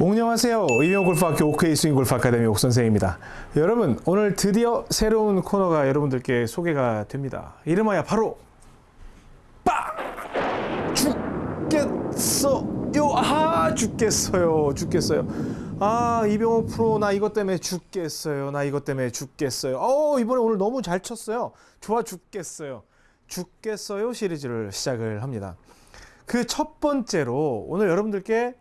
안녕하세요. 의명골프학교 OK 스윙 골프 아카데미 옥선생입니다. 여러분, 오늘 드디어 새로운 코너가 여러분들께 소개가 됩니다. 이름하여 바로 빠 죽겠어요. 아 죽겠어요. 죽겠어요. 아 이병호 프로 나 이것 때문에 죽겠어요. 나 이것 때문에 죽겠어요. 어 이번에 오늘 너무 잘 쳤어요. 좋아 죽겠어요. 죽겠어요 시리즈를 시작을 합니다. 그 첫 번째로 오늘 여러분들께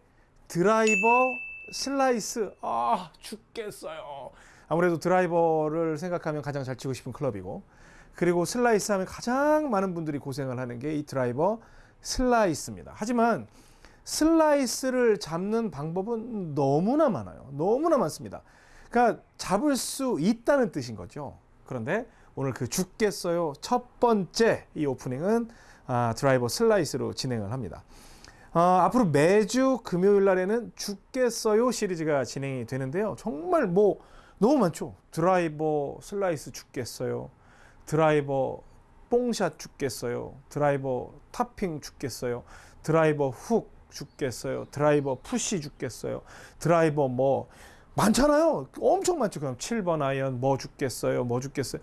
드라이버 슬라이스 아 죽겠어요. 아무래도 드라이버를 생각하면 가장 잘 치고 싶은 클럽이고 그리고 슬라이스 하면 가장 많은 분들이 고생을 하는 게 이 드라이버 슬라이스입니다. 하지만 슬라이스를 잡는 방법은 너무나 많아요. 너무나 많습니다. 그러니까 잡을 수 있다는 뜻인 거죠. 그런데 오늘 그 죽겠어요 첫 번째 이 오프닝은 아, 드라이버 슬라이스로 진행을 합니다. 어, 앞으로 매주 금요일 날에는 죽겠어요 시리즈가 진행이 되는데요. 정말 뭐 너무 많죠. 드라이버 슬라이스 죽겠어요. 드라이버 뽕샷 죽겠어요. 드라이버 탑핑 죽겠어요. 드라이버 훅 죽겠어요. 드라이버 push 죽겠어요. 드라이버 뭐 많잖아요. 엄청 많죠. 그럼 7번 아이언 뭐 죽겠어요. 뭐 죽겠어요.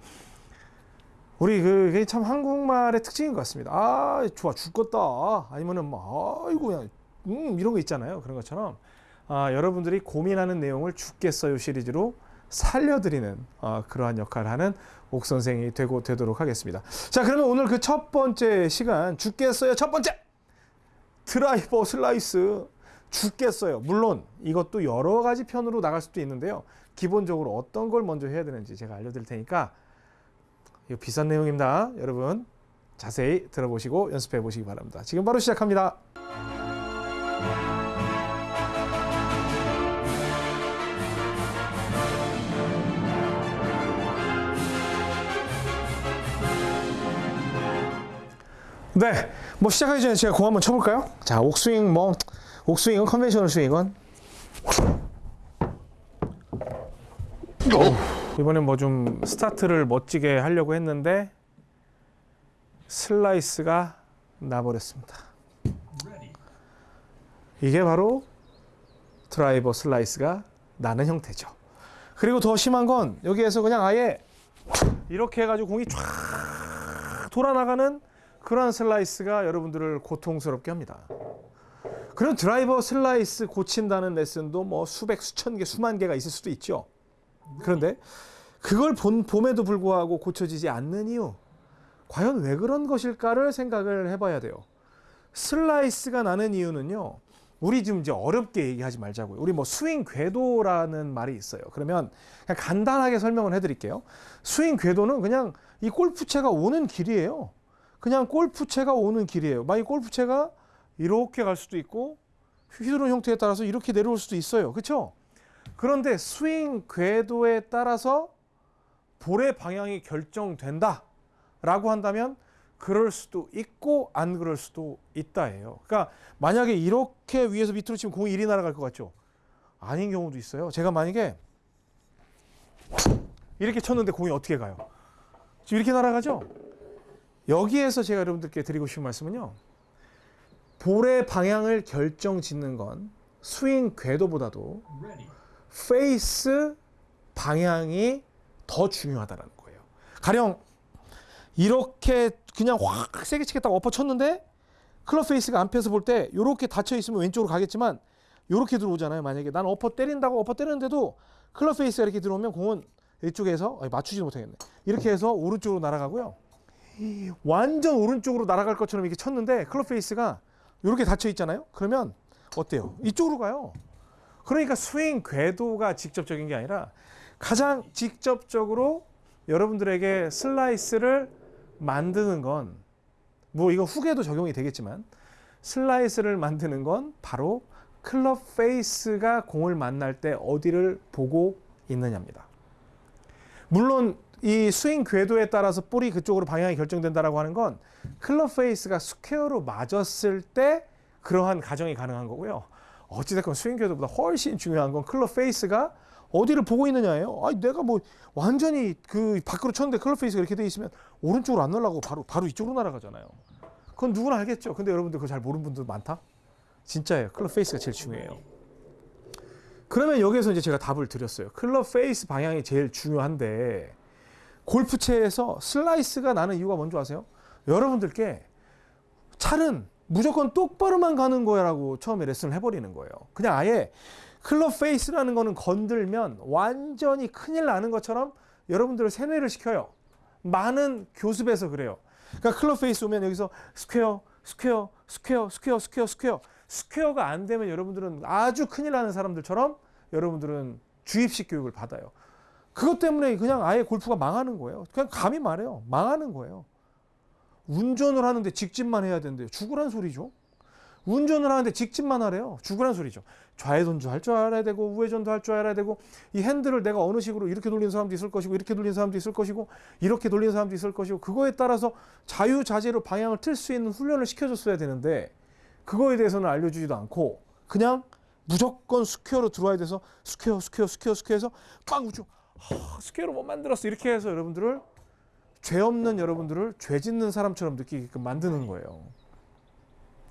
우리 그게 참 한국말의 특징인 것 같습니다. 아 좋아 죽겠다. 아니면은 뭐 아이고 그냥 음 이런 거 있잖아요. 그런 것처럼 아, 여러분들이 고민하는 내용을 죽겠어요 시리즈로 살려드리는 어, 그러한 역할을 하는 옥 선생이 되고 되도록 하겠습니다. 자 그러면 오늘 그 첫 번째 시간 죽겠어요 첫 번째 드라이버 슬라이스 죽겠어요. 물론 이것도 여러 가지 편으로 나갈 수도 있는데요. 기본적으로 어떤 걸 먼저 해야 되는지 제가 알려드릴 테니까 이거 비싼 내용입니다. 여러분 자세히 들어보시고 연습해 보시기 바랍니다. 지금 바로 시작합니다. 네, 뭐 시작하기 전에 제가 공 한번 쳐볼까요? 자, 옥스윙 뭐 옥스윙은 conventional 스윙은 이번엔 뭐좀 스타트를 멋지게 하려고 했는데 슬라이스가 나버렸습니다. 이게 바로 드라이버 슬라이스가 나는 형태죠. 그리고 더 심한 건 여기에서 그냥 아예 이렇게 해가지고 공이 쫙 돌아나가는 그러한 슬라이스가 여러분들을 고통스럽게 합니다. 그런 드라이버 슬라이스 고친다는 레슨도 뭐 수백, 수천 개, 수만 개가 있을 수도 있죠. 그런데 그걸 본, 봄에도 불구하고 고쳐지지 않는 이유, 과연 왜 그런 것일까를 생각을 해봐야 돼요. 슬라이스가 나는 이유는요, 우리 지금 이제 어렵게 얘기하지 말자고요. 우리 뭐 스윙 궤도라는 말이 있어요. 그러면 간단하게 설명을 해드릴게요. 스윙 궤도는 그냥 이 골프채가 오는 길이에요. 그냥 골프채가 오는 길이에요. 만약 골프채가 이렇게 갈 수도 있고 휘두른 형태에 따라서 이렇게 내려올 수도 있어요. 그렇죠? 그런데 스윙 궤도에 따라서 볼의 방향이 결정된다 라고 한다면 그럴 수도 있고 안 그럴 수도 있다예요. 그러니까 만약에 이렇게 위에서 밑으로 치면 공이 이리 날아갈 것 같죠? 아닌 경우도 있어요. 제가 만약에 이렇게 쳤는데 공이 어떻게 가요? 지금 이렇게 날아가죠? 여기에서 제가 여러분들께 드리고 싶은 말씀은요. 볼의 방향을 결정 짓는 건 스윙 궤도보다도 페이스 방향이 더 중요하다는 거예요. 가령 이렇게 그냥 확 세게 치겠다고 엎어 쳤는데 클럽 페이스가 앞에서 볼 때 이렇게 닫혀 있으면 왼쪽으로 가겠지만 이렇게 들어오잖아요. 만약에 난 엎어 때린다고 엎어 때리는데도 클럽 페이스가 이렇게 들어오면 공은 이쪽에서 맞추지 못하겠네. 이렇게 해서 오른쪽으로 날아가고요. 완전 오른쪽으로 날아갈 것처럼 이렇게 쳤는데 클럽 페이스가 이렇게 닫혀 있잖아요. 그러면 어때요? 이쪽으로 가요. 그러니까 스윙 궤도가 직접적인 게 아니라 가장 직접적으로 여러분들에게 슬라이스를 만드는 건 뭐 이거 궤도 적용이 되겠지만 슬라이스를 만드는 건 바로 클럽 페이스가 공을 만날 때 어디를 보고 있느냐입니다. 물론 이 스윙 궤도에 따라서 볼이 그쪽으로 방향이 결정된다라고 하는 건 클럽 페이스가 square로 맞았을 때 그러한 가정이 가능한 거고요. 어찌됐건 스윙 궤도보다 훨씬 중요한 건 클럽 페이스가 어디를 보고 있느냐예요. 아, 내가 뭐 완전히 그 밖으로 쳤는데 클럽 페이스가 이렇게 돼 있으면 오른쪽으로 안 날라가고 바로 바로 이쪽으로 날아가잖아요. 그건 누구나 알겠죠. 근데 여러분들 그거 잘 모르는 분들 많다. 진짜예요. 클럽 페이스가 제일 중요해요. 그러면 여기에서 이제 제가 답을 드렸어요. 클럽 페이스 방향이 제일 중요한데 골프채에서 슬라이스가 나는 이유가 뭔지 아세요? 여러분들께 차는 무조건 똑바로만 가는 거야라고 처음에 레슨을 해버리는 거예요. 그냥 아예 클럽 페이스라는 거는 건들면 완전히 큰일 나는 것처럼 여러분들을 세뇌를 시켜요. 많은 교습에서 그래요. 그러니까 클럽 페이스 오면 여기서 square, square, square, square, square, square. square가 안 되면 여러분들은 아주 큰일 나는 사람들처럼 여러분들은 주입식 교육을 받아요. 그것 때문에 그냥 아예 골프가 망하는 거예요. 그냥 감히 말해요. 망하는 거예요. 운전을 하는데 직진만 해야 되는데 죽으란 소리죠. 운전을 하는데 직진만 하래요. 죽으란 소리죠. 좌회전도 할 줄 알아야 되고 우회전도 할 줄 알아야 되고 이 핸들을 내가 어느 식으로 이렇게 돌리는 사람도 있을 것이고 이렇게 돌리는 사람도 있을 것이고 이렇게 돌리는 사람도 있을 것이고 그거에 따라서 자유자재로 방향을 틀 수 있는 훈련을 시켜줬어야 되는데 그거에 대해서는 알려주지도 않고 그냥 무조건 square로 들어와야 돼서 square square square square에서 빵 우주 하, square로 못 만들었어 이렇게 해서 여러분들을 죄 없는 여러분들을 죄 짓는 사람처럼 느끼게끔 만드는 거예요.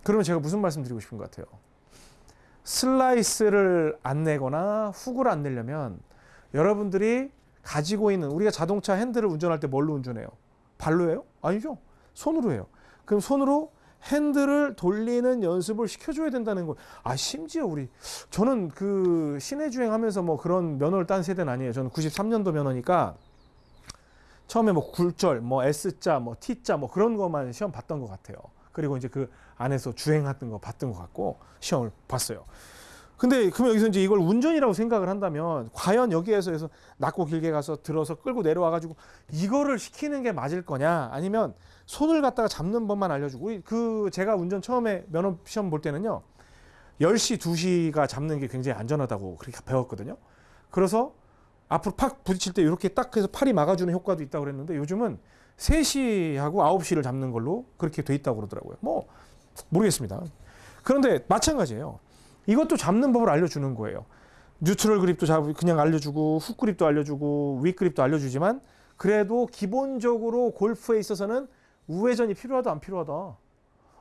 그러면 제가 무슨 말씀 드리고 싶은 것 같아요? 슬라이스를 안 내거나 훅을 안 내려면 여러분들이 가지고 있는 우리가 자동차 핸들을 운전할 때 뭘로 운전해요? 발로 해요? 아니죠. 손으로 해요. 그럼 손으로 핸들을 돌리는 연습을 시켜줘야 된다는 거. 아 심지어 우리 저는 그 시내 주행하면서 뭐 그런 면허를 딴 세대는 아니에요. 저는 93년도 면허니까 처음에 뭐 굴절, 뭐 S자, 뭐 T자 뭐 그런 것만 시험 봤던 것 같아요. 그리고 이제 그 안에서 주행했던 거 봤던 것 같고 시험을 봤어요. 근데 그러면 여기서 이제 이걸 운전이라고 생각을 한다면 과연 여기에서 해서 낮고 길게 가서 들어서 끌고 내려와 가지고 이거를 시키는 게 맞을 거냐 아니면 손을 갖다가 잡는 법만 알려주고 우리 그 제가 운전 처음에 면허 시험 볼 때는요 10시 2시가 잡는 게 굉장히 안전하다고 그렇게 배웠거든요 그래서 앞으로 팍 부딪힐 때 이렇게 딱 해서 팔이 막아주는 효과도 있다고 그랬는데 요즘은 3시하고 9시를 잡는 걸로 그렇게 돼 있다고 그러더라고요. 뭐 모르겠습니다. 그런데 마찬가지예요. 이것도 잡는 법을 알려주는 거예요. 뉴트럴 그립도 잡 그냥 알려주고 훅 그립도 알려주고 윗 그립도 알려주지만 그래도 기본적으로 골프에 있어서는 우회전이 필요하다 안 필요하다?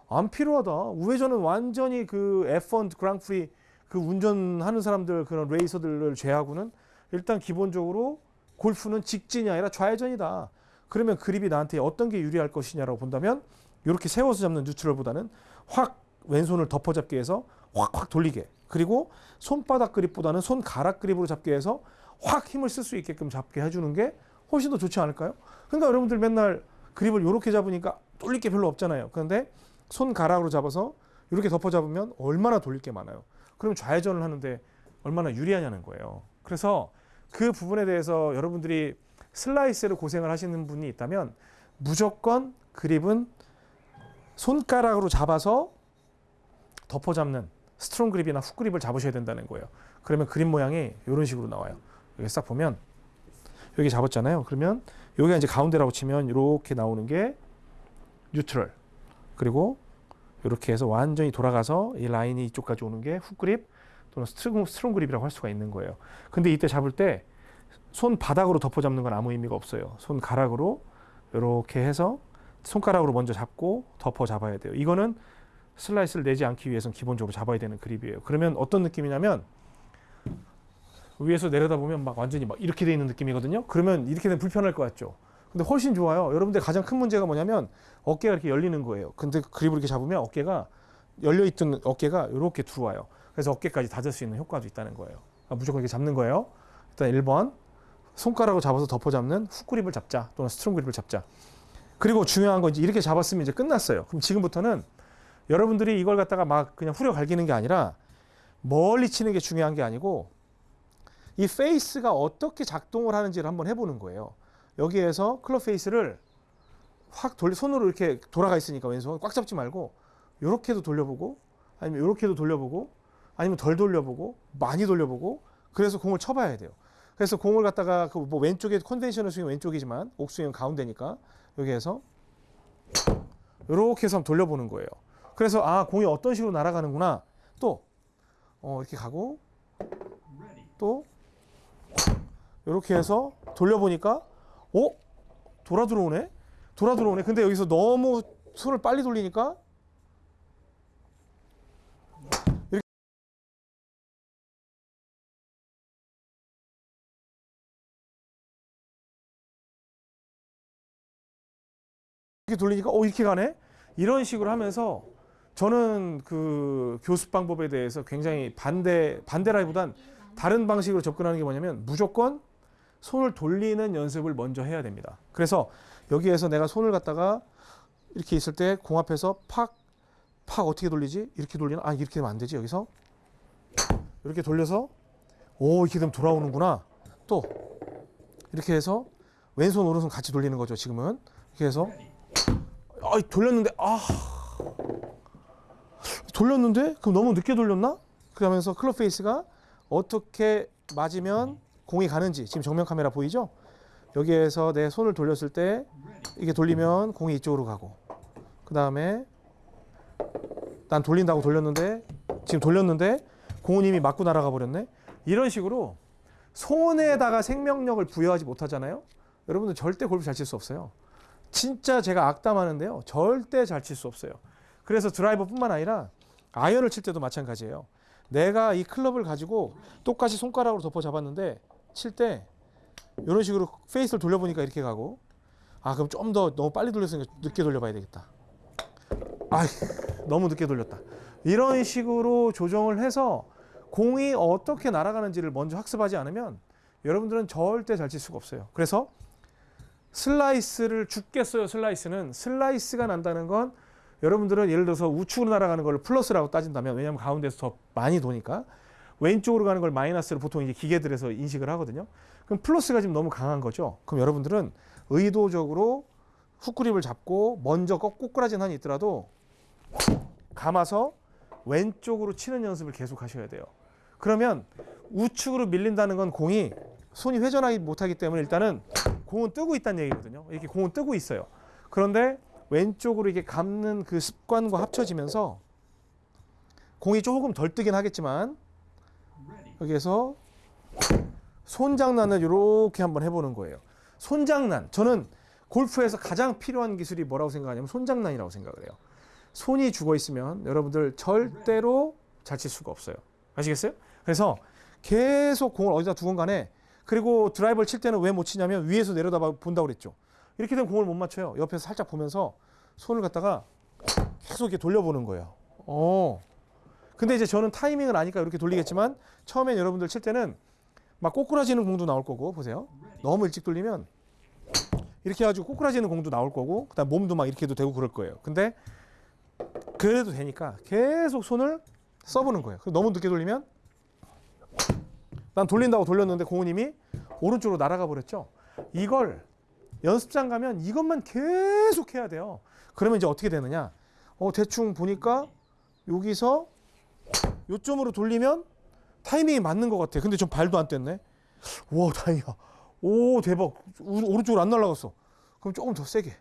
안 필요하다. 우회전은 완전히 그 F1 그랑프리 그 운전하는 사람들 그런 레이서들을 제하고는 일단 기본적으로 골프는 직진이 아니라 좌회전이다 그러면 그립이 나한테 어떤 게 유리할 것이냐라고 본다면 이렇게 세워서 잡는 뉴트럴보다는 확 왼손을 덮어잡기 위해서 확확 돌리게 그리고 손바닥 그립보다는 손가락 그립으로 잡게 해서 확 힘을 쓸 수 있게끔 잡게 해주는 게 훨씬 더 좋지 않을까요? 그러니까 여러분들 맨날 그립을 이렇게 잡으니까 돌릴 게 별로 없잖아요. 그런데 손가락으로 잡아서 이렇게 덮어 잡으면 얼마나 돌릴 게 많아요. 그럼 좌회전을 하는데 얼마나 유리하냐는 거예요. 그래서 그 부분에 대해서 여러분들이 슬라이스를 고생을 하시는 분이 있다면 무조건 그립은 손가락으로 잡아서 덮어 잡는 strong 그립이나 훅 그립을 잡으셔야 된다는 거예요. 그러면 그립 모양이 이런 식으로 나와요. 여기 싹 보면 여기 잡았잖아요. 그러면 여기가 이제 가운데라고 치면 이렇게 나오는 게 neutral. 그리고 이렇게 해서 완전히 돌아가서 이 라인이 이쪽까지 오는 게 훅 그립 또는 strong, strong 그립이라고 할 수가 있는 거예요. 근데 이때 잡을 때 손 바닥으로 덮어 잡는 건 아무 의미가 없어요. 손 가락으로 이렇게 해서 손가락으로 먼저 잡고 덮어 잡아야 돼요. 이거는 슬라이스를 내지 않기 위해서는 기본적으로 잡아야 되는 그립이에요. 그러면 어떤 느낌이냐면 위에서 내려다보면 막 완전히 막 이렇게 돼 있는 느낌이거든요. 그러면 이렇게 되면 불편할 것 같죠. 근데 훨씬 좋아요. 여러분들 가장 큰 문제가 뭐냐면 어깨가 이렇게 열리는 거예요. 근데 그립을 이렇게 잡으면 어깨가 열려 있던 어깨가 이렇게 들어와요. 그래서 어깨까지 닫을 수 있는 효과도 있다는 거예요. 아, 무조건 이렇게 잡는 거예요. 일단 1번 손가락으로 잡아서 덮어 잡는 훅 그립을 잡자 또는 strong 그립을 잡자. 그리고 중요한 건 이제 이렇게 잡았으면 이제 끝났어요. 그럼 지금부터는 여러분들이 이걸 갖다가 막 그냥 후려 갈기는 게 아니라 멀리 치는 게 중요한 게 아니고 이 페이스가 어떻게 작동을 하는지를 한번 해보는 거예요. 여기에서 클럽 페이스를 확 돌리 손으로 이렇게 돌아가 있으니까 왼손 꽉 잡지 말고 이렇게도 돌려보고 아니면 이렇게도 돌려보고 아니면 덜 돌려보고 많이 돌려보고 그래서 공을 쳐봐야 돼요. 그래서 공을 갖다가 그 뭐 왼쪽에 conventional 스윙 왼쪽이지만 옥스윙은 가운데니까 여기에서 이렇게 해서 한번 돌려보는 거예요. 그래서 아 공이 어떤 식으로 날아가는구나 또 어, 이렇게 가고 또 이렇게 해서 돌려보니까 오 돌아 들어오네 돌아 들어오네 근데 여기서 너무 손을 빨리 돌리니까 이렇게 돌리니까 어 이렇게 가네. 이런 식으로 하면서 저는 그 교습 방법에 대해서 굉장히 반대 반대라기보단 다른 방식으로 접근하는 게 뭐냐면 무조건 손을 돌리는 연습을 먼저 해야 됩니다. 그래서 여기에서 내가 손을 갖다가 이렇게 있을 때 공 앞에서 팍, 팍 어떻게 돌리지? 이렇게 돌리나? 아, 이렇게 되면 안 되지. 여기서 이렇게 돌려서 오, 이렇게 되면 돌아오는구나. 또 이렇게 해서 왼손 오른손 같이 돌리는 거죠. 지금은 이렇게 해서 아, 돌렸는데 아. 돌렸는데? 그럼 너무 늦게 돌렸나? 그러면서 클럽 페이스가 어떻게 맞으면 공이 가는지 지금 정면 카메라 보이죠? 여기에서 내 손을 돌렸을 때 이게 돌리면 공이 이쪽으로 가고 그 다음에 난 돌린다고 돌렸는데 지금 돌렸는데 공은 이미 맞고 날아가 버렸네? 이런 식으로 손에다가 생명력을 부여하지 못하잖아요? 여러분들 절대 골프 잘 칠 수 없어요 진짜 제가 악담하는데요. 절대 잘 칠 수 없어요. 그래서 드라이버뿐만 아니라 아이언을 칠 때도 마찬가지예요. 내가 이 클럽을 가지고 똑같이 손가락으로 덮어 잡았는데 칠 때 이런 식으로 페이스를 돌려보니까 이렇게 가고 아 그럼 좀 더 너무 빨리 돌렸으니까 늦게 돌려봐야 되겠다. 아 너무 늦게 돌렸다. 이런 식으로 조정을 해서 공이 어떻게 날아가는지를 먼저 학습하지 않으면 여러분들은 절대 잘 칠 수가 없어요. 그래서 슬라이스를 죽겠어요 슬라이스는 슬라이스가 난다는 건 여러분들은 예를 들어서 우측으로 날아가는 걸 플러스라고 따진다면 왜냐하면 가운데서 더 많이 도니까 왼쪽으로 가는 걸 마이너스로 보통 이제 기계들에서 인식을 하거든요. 그럼 플러스가 지금 너무 강한 거죠. 그럼 여러분들은 의도적으로 훅그립을 잡고 먼저 꺾- 꼬꾸라진 한이 있더라도 감아서 왼쪽으로 치는 연습을 계속 하셔야 돼요. 그러면 우측으로 밀린다는 건 공이 손이 회전하기 못하기 때문에 일단은 공은 뜨고 있다는 얘기거든요. 이렇게 공은 뜨고 있어요. 그런데 왼쪽으로 이렇게 감는 그 습관과 합쳐지면서 공이 조금 덜 뜨긴 하겠지만 여기에서 손장난을 이렇게 한번 해보는 거예요. 손장난. 저는 골프에서 가장 필요한 기술이 뭐라고 생각하냐면 손장난이라고 생각을 해요. 손이 죽어 있으면 여러분들 절대로 잘 칠 수가 없어요. 아시겠어요? 그래서 계속 공을 어디다 두건 간에 그리고 드라이버를 칠 때는 왜 못 치냐면 위에서 내려다 본다고 그랬죠. 이렇게 되면 공을 못 맞춰요. 옆에서 살짝 보면서 손을 갖다가 계속 이렇게 돌려보는 거예요. 어. 근데 이제 저는 타이밍을 아니까 이렇게 돌리겠지만 처음엔 여러분들 칠 때는 막 꼬꾸라지는 공도 나올 거고 보세요. 너무 일찍 돌리면 이렇게 해가지고 꼬꾸라지는 공도 나올 거고 그다음 몸도 막 이렇게 해도 되고 그럴 거예요. 근데 그래도 되니까 계속 손을 써보는 거예요. 너무 늦게 돌리면 난 돌린다고 돌렸는데 이미 오른쪽으로 날아가 버렸죠. 이걸 연습장 가면 이것만 계속 해야 돼요. 그러면 이제 어떻게 되느냐? 어, 대충 보니까 여기서 요점으로 돌리면 타이밍이 맞는 것 같아. 근데 좀 발도 안 뗐네. 와, 다행이야. 오, 대박. 우- 오른쪽으로 안 날아갔어. 그럼 조금 더 세게.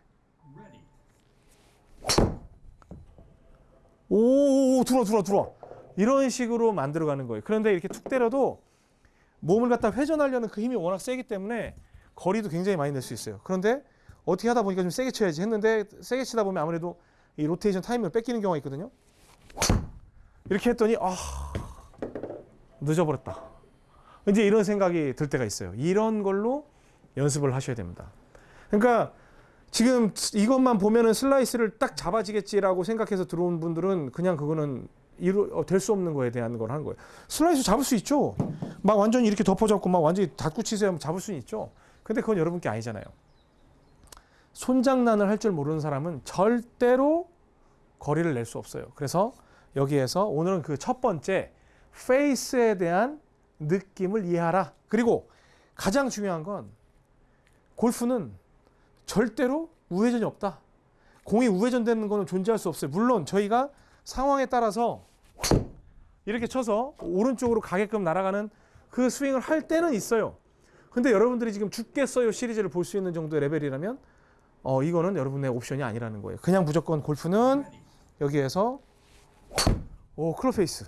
오, 오, 들어와, 들어와, 들어와. 이런 식으로 만들어가는 거예요. 그런데 이렇게 툭 때려도 몸을 갖다 회전하려는 그 힘이 워낙 세기 때문에 거리도 굉장히 많이 낼 수 있어요. 그런데 어떻게 하다 보니까 좀 세게 쳐야지 했는데 세게 치다 보면 아무래도 이 로테이션 타이밍을 뺏기는 경우가 있거든요. 이렇게 했더니 아 늦어버렸다. 이제 이런 생각이 들 때가 있어요. 이런 걸로 연습을 하셔야 됩니다. 그러니까 지금 이것만 보면은 슬라이스를 딱 잡아지겠지라고 생각해서 들어온 분들은 그냥 그거는 어, 될 수 없는 거에 대한 걸 하는 거예요. 슬라이스 잡을 수 있죠. 막 완전히 이렇게 덮어잡고 막 완전히 닫고 치세요 잡을 수는 있죠. 근데 그건 여러분께 아니잖아요. 손장난을 할 줄 모르는 사람은 절대로 거리를 낼 수 없어요. 그래서 여기에서 오늘은 그 첫 번째 페이스에 대한 느낌을 이해하라. 그리고 가장 중요한 건 골프는 절대로 우회전이 없다. 공이 우회전되는 거는 존재할 수 없어요. 물론 저희가 상황에 따라서 이렇게 쳐서 오른쪽으로 가게끔 날아가는 그 스윙을 할 때는 있어요. 근데 여러분들이 지금 죽겠어요 시리즈를 볼 수 있는 정도의 레벨이라면 어 이거는 여러분의 옵션이 아니라는 거예요. 그냥 무조건 골프는 여기에서 오 클럽 페이스,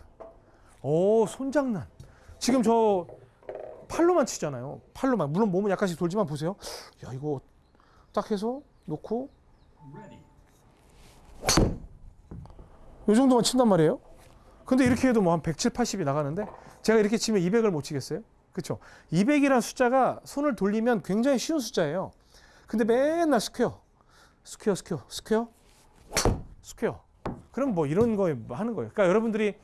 오 손장난. 지금 저 팔로만 치잖아요. 팔로만 물론 몸은 약간씩 돌지만 보세요. 야 이거 딱 해서 놓고 이 정도만 친단 말이에요. 근데 이렇게 해도 뭐 한 170, 80이 나가는데 제가 이렇게 치면 200을 못 치겠어요? 그렇죠? 200이라는 숫자가 손을 돌리면 굉장히 쉬운 숫자예요. 근데 맨날 square. square square square square 그럼 뭐 이런 거 하는 거예요. 그러니까 여러분들이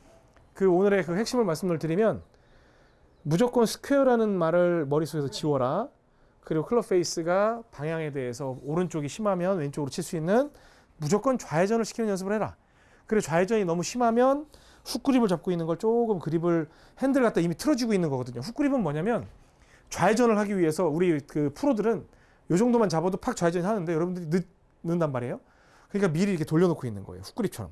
그 오늘의 그 핵심을 말씀을 드리면 무조건 square라는 말을 머릿속에서 지워라. 그리고 클럽 페이스가 방향에 대해서 오른쪽이 심하면 왼쪽으로 칠 수 있는 무조건 좌회전을 시키는 연습을 해라. 그리고 좌회전이 너무 심하면 훅 그립을 잡고 있는 걸 조금 그립을 핸들 갖다 이미 틀어지고 있는 거거든요. 훅 그립은 뭐냐면 좌회전을 하기 위해서 우리 그 프로들은 요 정도만 잡아도 팍 좌회전이 하는데 여러분들이 늦, 는단 말이에요. 그러니까 미리 이렇게 돌려놓고 있는 거예요. 훅 그립처럼.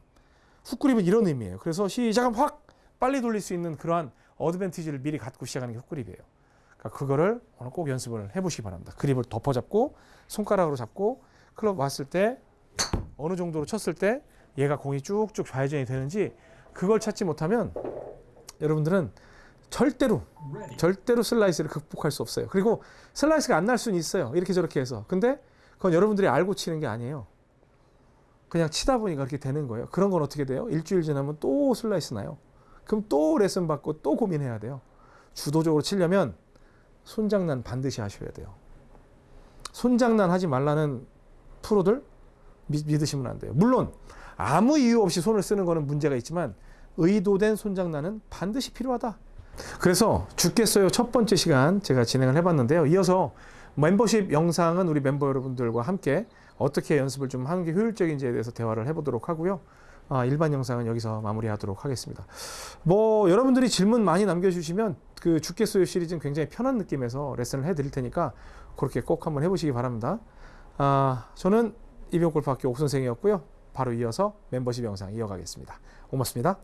훅 그립은 이런 의미예요. 그래서 시작하면 확 빨리 돌릴 수 있는 그러한 어드밴티지를 미리 갖고 시작하는 게훅 그립이에요. 그러니까 그거를 오늘 꼭 연습을 해보시기 바랍니다. 그립을 덮어 잡고 손가락으로 잡고 클럽 왔을 때 어느 정도로 쳤을 때 얘가 공이 쭉쭉 좌회전이 되는지 그걸 찾지 못하면 여러분들은 절대로 절대로 슬라이스를 극복할 수 없어요. 그리고 슬라이스가 안 날 수는 있어요. 이렇게 저렇게 해서. 근데 그건 여러분들이 알고 치는 게 아니에요. 그냥 치다 보니까 그렇게 되는 거예요. 그런 건 어떻게 돼요? 일주일 지나면 또 슬라이스 나요. 그럼 또 레슨 받고 또 고민해야 돼요. 주도적으로 치려면 손장난 반드시 하셔야 돼요. 손장난 하지 말라는 프로들 믿, 믿으시면 안 돼요. 물론 아무 이유 없이 손을 쓰는 거는 문제가 있지만 의도된 손장난은 반드시 필요하다. 그래서 죽겠어요 첫 번째 시간 제가 진행을 해봤는데요. 이어서 멤버십 영상은 우리 멤버 여러분들과 함께 어떻게 연습을 좀 하는 게 효율적인지에 대해서 대화를 해보도록 하고요. 아, 일반 영상은 여기서 마무리하도록 하겠습니다. 뭐 여러분들이 질문 많이 남겨주시면 그 죽겠어요 시리즈는 굉장히 편한 느낌에서 레슨을 해드릴 테니까 그렇게 꼭 한번 해보시기 바랍니다. 아, 저는 이병골프학교 옥선생이었고요. 바로 이어서 멤버십 영상 이어가겠습니다. 고맙습니다.